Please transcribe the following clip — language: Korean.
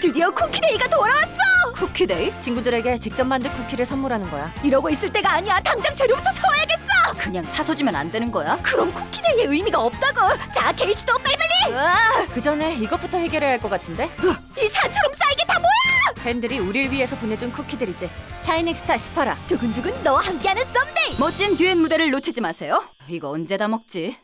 드디어 쿠키데이가 돌아왔어! 쿠키데이? 친구들에게 직접 만든 쿠키를 선물하는 거야. 이러고 있을 때가 아니야. 당장 재료부터 사와야겠어. 그냥 사서 주면 안 되는 거야? 그럼 쿠키데이의 의미가 없다고. 자, 게이시도 빨리빨리. 아, 그 전에 이것부터 해결해야 할 것 같은데? 이 산처럼 쌓인 게 다 뭐야? 팬들이 우릴 위해서 보내준 쿠키들이지. 샤이닝 스타 18화. 두근두근 너와 함께하는 썸데이. 멋진 듀엣 무대를 놓치지 마세요. 이거 언제 다 먹지?